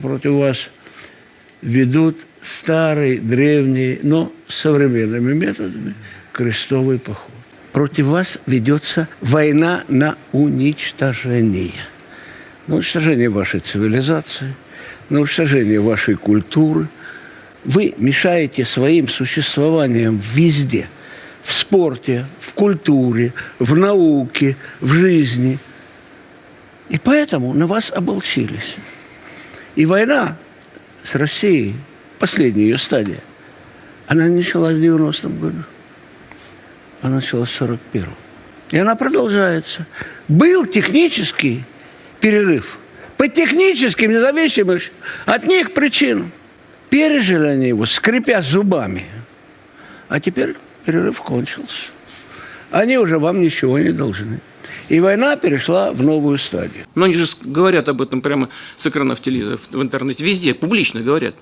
Против вас ведут старый, древний, но современными методами крестовый поход. Против вас ведется война на уничтожение. На уничтожение вашей цивилизации, на уничтожение вашей культуры. Вы мешаете своим существованием везде. В спорте, в культуре, в науке, в жизни. И поэтому на вас оболчились. И война с Россией, последняя ее стадия, она началась в 90-м году. Она началась в 41-м. И она продолжается. Был технический перерыв. По техническим, независимым от них причинам. Пережили они его, скрипя зубами. А теперь перерыв кончился. Они уже вам ничего не должны. И война перешла в новую стадию. Но они же говорят об этом прямо с экранов телевизора, в интернете, везде, публично говорят.